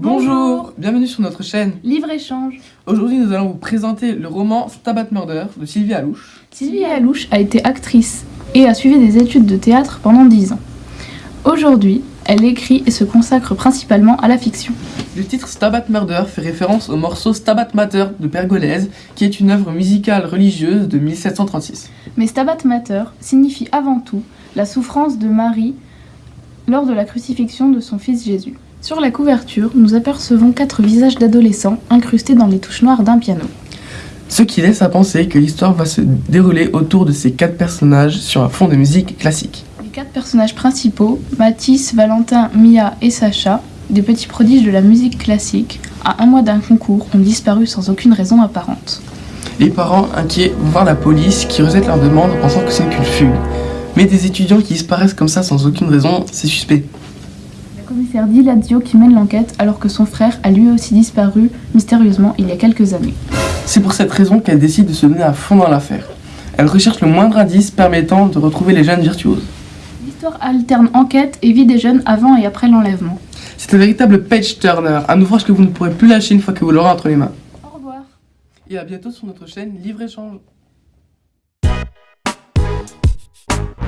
Bonjour, bienvenue sur notre chaîne. Livre-échange. Aujourd'hui, nous allons vous présenter le roman Stabat Murder de Sylvie Alouche. Sylvie Alouche a été actrice et a suivi des études de théâtre pendant 10 ans. Aujourd'hui, elle écrit et se consacre principalement à la fiction. Le titre Stabat Murder fait référence au morceau Stabat Mater de Pergolèse, qui est une œuvre musicale religieuse de 1736. Mais Stabat Mater signifie avant tout la souffrance de Marie lors de la crucifixion de son fils Jésus. Sur la couverture, nous apercevons quatre visages d'adolescents incrustés dans les touches noires d'un piano. Ce qui laisse à penser que l'histoire va se dérouler autour de ces quatre personnages sur un fond de musique classique. Les quatre personnages principaux, Mathis, Valentin, Mia et Sacha, des petits prodiges de la musique classique, à un mois d'un concours, ont disparu sans aucune raison apparente. Les parents inquiets vont voir la police qui rejette leur demande en pensant que c'est qu'une fugue. Mais des étudiants qui disparaissent comme ça sans aucune raison, c'est suspect. Le commissaire Dilazio qui mène l'enquête alors que son frère a lui aussi disparu mystérieusement il y a quelques années. C'est pour cette raison qu'elle décide de se donner à fond dans l'affaire. Elle recherche le moindre indice permettant de retrouver les jeunes virtuoses. L'histoire alterne enquête et vie des jeunes avant et après l'enlèvement. C'est un véritable page turner, un ouvrage que vous ne pourrez plus lâcher une fois que vous l'aurez entre les mains. Au revoir. Et à bientôt sur notre chaîne Livre Échange. Thank you.